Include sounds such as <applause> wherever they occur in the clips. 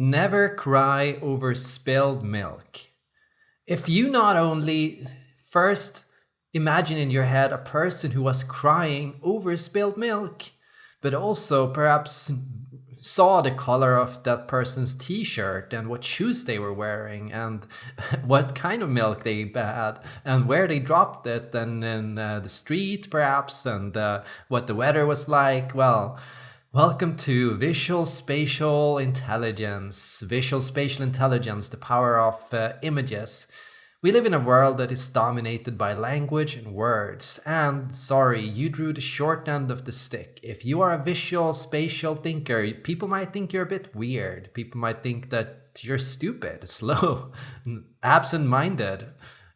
Never cry over spilled milk. If you not only first imagine in your head a person who was crying over spilled milk, but also perhaps saw the color of that person's t-shirt and what shoes they were wearing and <laughs> what kind of milk they had and where they dropped it and in uh, the street perhaps and uh, what the weather was like well Welcome to Visual Spatial Intelligence. Visual Spatial Intelligence, the power of uh, images. We live in a world that is dominated by language and words. And sorry, you drew the short end of the stick. If you are a visual spatial thinker, people might think you're a bit weird. People might think that you're stupid, <laughs> slow, absent-minded,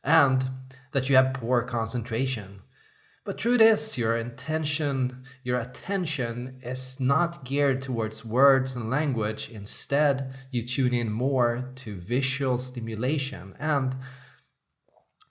and that you have poor concentration. But through this, your intention, your attention is not geared towards words and language. Instead, you tune in more to visual stimulation. And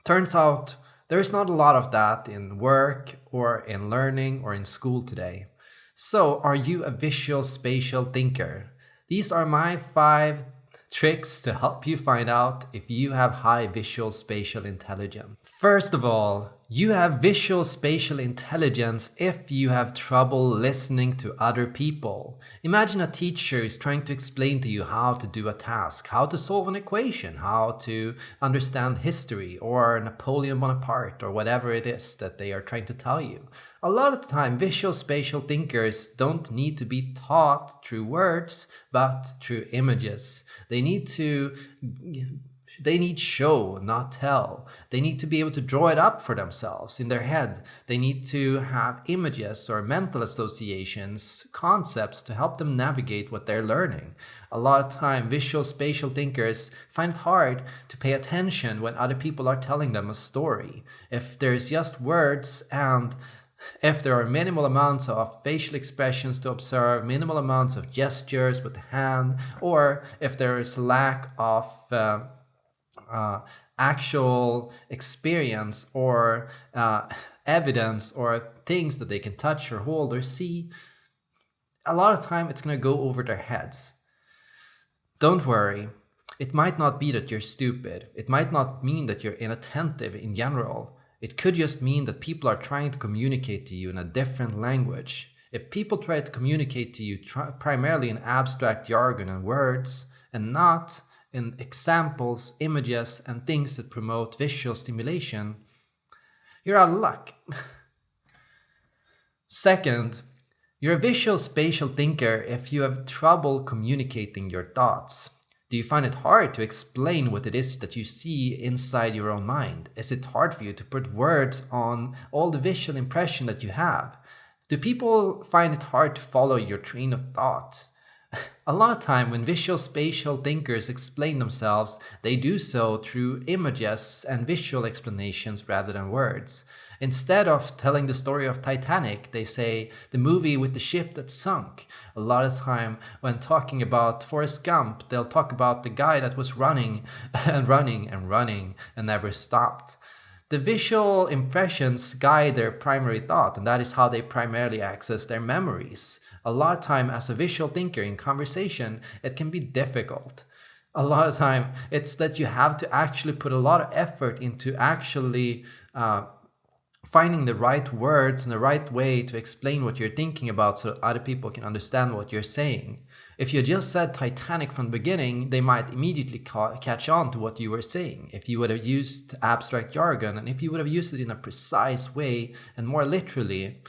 turns out there is not a lot of that in work or in learning or in school today. So are you a visual spatial thinker? These are my five tricks to help you find out if you have high visual spatial intelligence. First of all, you have visual spatial intelligence if you have trouble listening to other people. Imagine a teacher is trying to explain to you how to do a task, how to solve an equation, how to understand history or Napoleon Bonaparte or whatever it is that they are trying to tell you. A lot of the time, visual spatial thinkers don't need to be taught through words, but through images. They need to they need show, not tell. They need to be able to draw it up for themselves in their head. They need to have images or mental associations, concepts to help them navigate what they're learning. A lot of time, visual spatial thinkers find it hard to pay attention when other people are telling them a story. If there's just words and if there are minimal amounts of facial expressions to observe, minimal amounts of gestures with the hand, or if there is lack of uh, uh, actual experience or uh, evidence or things that they can touch or hold or see, a lot of time it's going to go over their heads. Don't worry. It might not be that you're stupid. It might not mean that you're inattentive in general. It could just mean that people are trying to communicate to you in a different language. If people try to communicate to you primarily in abstract jargon and words and not in examples, images, and things that promote visual stimulation, you're out of luck. <laughs> Second, you're a visual spatial thinker if you have trouble communicating your thoughts. Do you find it hard to explain what it is that you see inside your own mind? Is it hard for you to put words on all the visual impression that you have? Do people find it hard to follow your train of thought? A lot of time when visual spatial thinkers explain themselves, they do so through images and visual explanations rather than words. Instead of telling the story of Titanic, they say the movie with the ship that sunk. A lot of time when talking about Forrest Gump, they'll talk about the guy that was running <laughs> and running and running and never stopped. The visual impressions guide their primary thought, and that is how they primarily access their memories a lot of time as a visual thinker in conversation, it can be difficult. A lot of time, it's that you have to actually put a lot of effort into actually uh, finding the right words and the right way to explain what you're thinking about so other people can understand what you're saying. If you just said Titanic from the beginning, they might immediately ca catch on to what you were saying. If you would have used abstract jargon and if you would have used it in a precise way and more literally,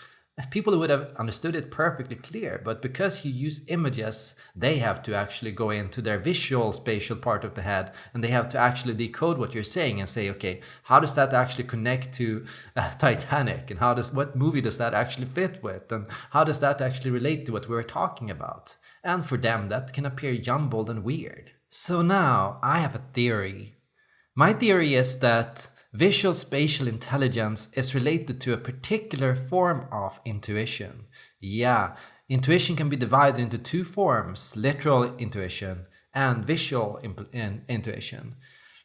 people would have understood it perfectly clear, but because you use images, they have to actually go into their visual spatial part of the head and they have to actually decode what you're saying and say, okay, how does that actually connect to uh, <laughs> Titanic and how does what movie does that actually fit with and how does that actually relate to what we're talking about? And for them, that can appear jumbled and weird. So now I have a theory. My theory is that Visual spatial intelligence is related to a particular form of intuition. Yeah, intuition can be divided into two forms, literal intuition and visual intuition.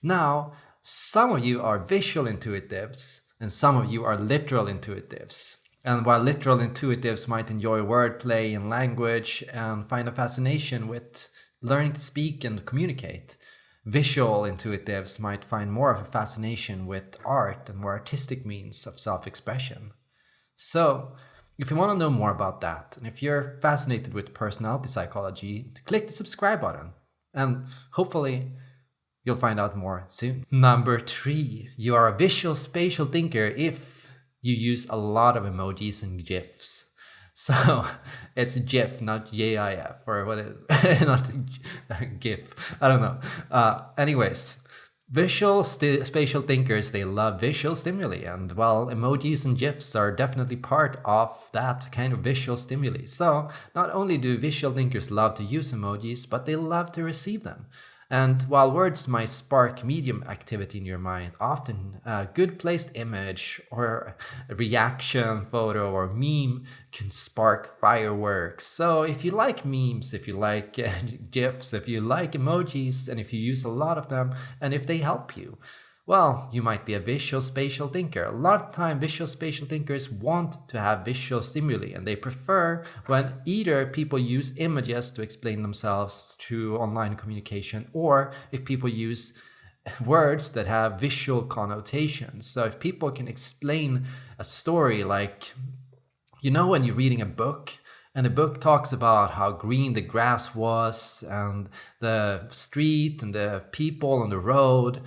Now, some of you are visual intuitives and some of you are literal intuitives. And while literal intuitives might enjoy wordplay and language and find a fascination with learning to speak and communicate, visual intuitives might find more of a fascination with art and more artistic means of self-expression. So, if you want to know more about that, and if you're fascinated with personality psychology, click the subscribe button, and hopefully you'll find out more soon. Number three, you are a visual spatial thinker if you use a lot of emojis and GIFs. So <laughs> it's GIF, not GIF, or what is <laughs> not GIF. I don't know. Uh, anyways, visual spatial thinkers, they love visual stimuli. And well, emojis and GIFs are definitely part of that kind of visual stimuli. So not only do visual thinkers love to use emojis, but they love to receive them. And while words might spark medium activity in your mind, often a good placed image or reaction photo or meme can spark fireworks. So if you like memes, if you like uh, <laughs> GIFs, if you like emojis, and if you use a lot of them, and if they help you, well, you might be a visual spatial thinker. A lot of time visual spatial thinkers want to have visual stimuli and they prefer when either people use images to explain themselves through online communication or if people use words that have visual connotations. So if people can explain a story like, you know when you're reading a book and the book talks about how green the grass was and the street and the people on the road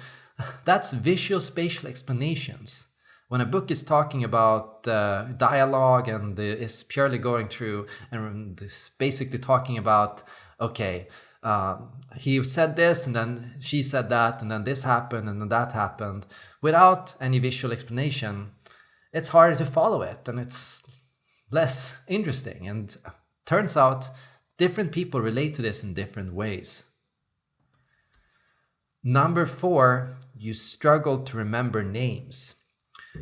<laughs> that's visual spatial explanations. When a book is talking about uh, dialogue and is purely going through and is basically talking about, okay, uh, he said this and then she said that and then this happened and then that happened without any visual explanation, it's harder to follow it and it's less interesting. And turns out different people relate to this in different ways. Number four you struggle to remember names.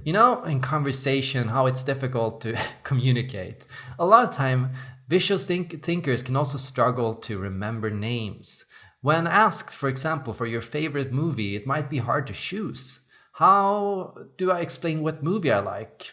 You know, in conversation, how it's difficult to <laughs> communicate. A lot of time, visual think thinkers can also struggle to remember names. When asked, for example, for your favorite movie, it might be hard to choose. How do I explain what movie I like?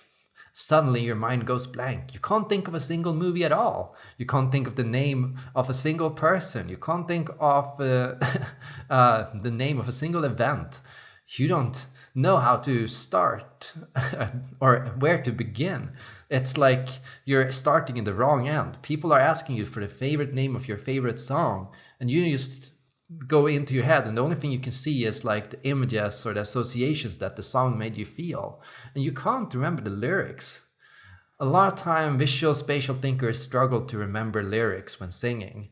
Suddenly your mind goes blank. You can't think of a single movie at all. You can't think of the name of a single person. You can't think of uh, <laughs> uh, the name of a single event. You don't know how to start <laughs> or where to begin. It's like you're starting in the wrong end. People are asking you for the favorite name of your favorite song, and you just go into your head and the only thing you can see is like the images or the associations that the song made you feel. And you can't remember the lyrics. A lot of time visual spatial thinkers struggle to remember lyrics when singing.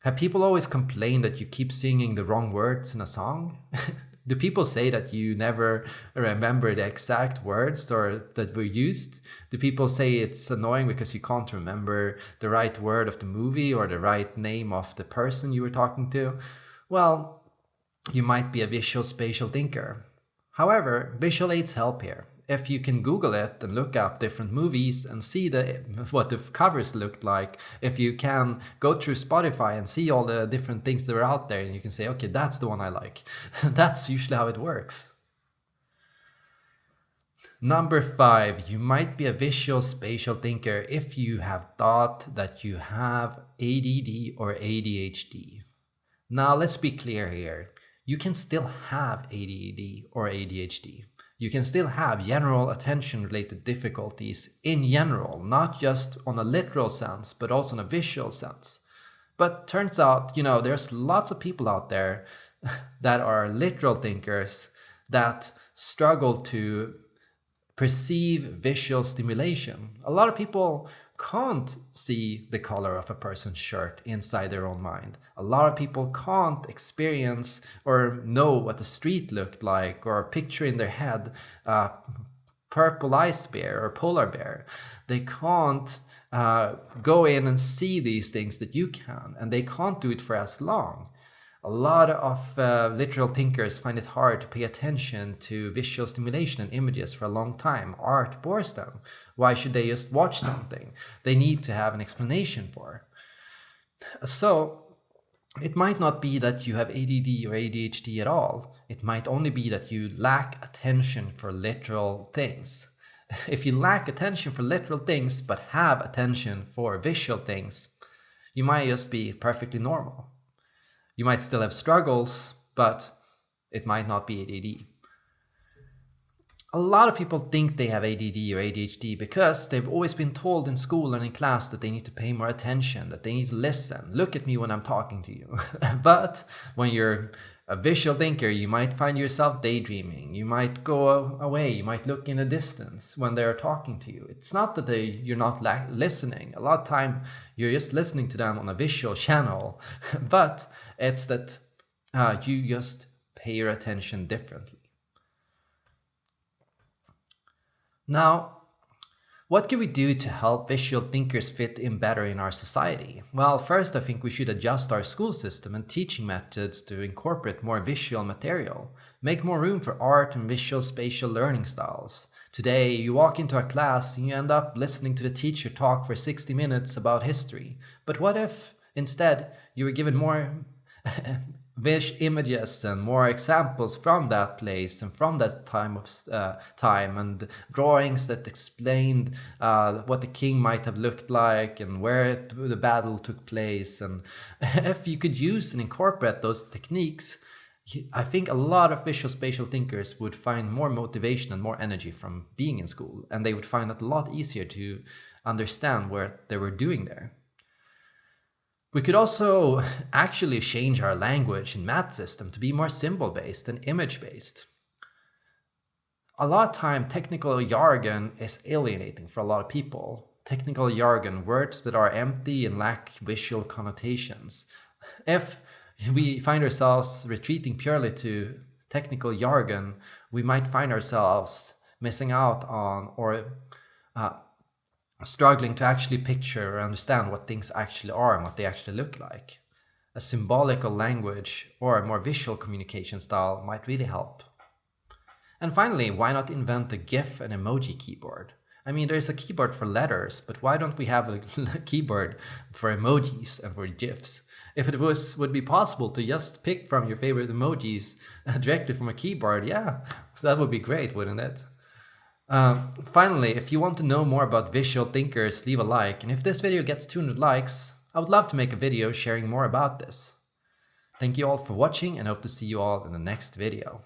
Have people always complained that you keep singing the wrong words in a song? <laughs> Do people say that you never remember the exact words or that were used? Do people say it's annoying because you can't remember the right word of the movie or the right name of the person you were talking to well, you might be a visual spatial thinker. However, visual aids help here. If you can Google it and look up different movies and see the what the covers looked like, if you can go through Spotify and see all the different things that are out there and you can say, okay, that's the one I like. <laughs> that's usually how it works. Number five, you might be a visual spatial thinker if you have thought that you have ADD or ADHD. Now let's be clear here. You can still have ADD or ADHD. You can still have general attention related difficulties in general, not just on a literal sense, but also in a visual sense. But turns out, you know, there's lots of people out there <laughs> that are literal thinkers that struggle to perceive visual stimulation. A lot of people can't see the color of a person's shirt inside their own mind. A lot of people can't experience or know what the street looked like or picture in their head a purple ice bear or polar bear. They can't uh, go in and see these things that you can, and they can't do it for as long. A lot of uh, literal thinkers find it hard to pay attention to visual stimulation and images for a long time. Art bores them. Why should they just watch something? They need to have an explanation for. So it might not be that you have ADD or ADHD at all. It might only be that you lack attention for literal things. <laughs> If you lack attention for literal things but have attention for visual things, you might just be perfectly normal. You might still have struggles, but it might not be ADD. A lot of people think they have ADD or ADHD because they've always been told in school and in class that they need to pay more attention, that they need to listen. Look at me when I'm talking to you. <laughs> but when you're a visual thinker, you might find yourself daydreaming. You might go away. You might look in the distance when they're talking to you. It's not that they, you're not listening. A lot of time you're just listening to them on a visual channel, <laughs> but it's that uh, you just pay your attention differently. Now, what can we do to help visual thinkers fit in better in our society? Well, first I think we should adjust our school system and teaching methods to incorporate more visual material, make more room for art and visual spatial learning styles. Today, you walk into a class and you end up listening to the teacher talk for 60 minutes about history. But what if, instead, you were given more <laughs> wish images and more examples from that place and from that time of uh, time and drawings that explained uh, what the king might have looked like and where it, the battle took place and <laughs> if you could use and incorporate those techniques I think a lot of visual spatial thinkers would find more motivation and more energy from being in school and they would find it a lot easier to understand what they were doing there. We could also <laughs> actually change our language and math system to be more symbol-based and image-based. A lot of time, technical jargon is alienating for a lot of people. Technical jargon, words that are empty and lack visual connotations. If we find ourselves retreating purely to technical jargon, we might find ourselves missing out on or uh, struggling to actually picture or understand what things actually are and what they actually look like. A symbolical language or a more visual communication style might really help. And finally, why not invent a GIF and emoji keyboard? I mean, there's a keyboard for letters, but why don't we have <laughs> a keyboard for emojis and for GIFs? If it was would be possible to just pick from your favorite emojis <laughs> directly from a keyboard, yeah, that would be great, wouldn't it? Um, finally, if you want to know more about visual thinkers, leave a like, and if this video gets 200 likes, I would love to make a video sharing more about this. Thank you all for watching and hope to see you all in the next video.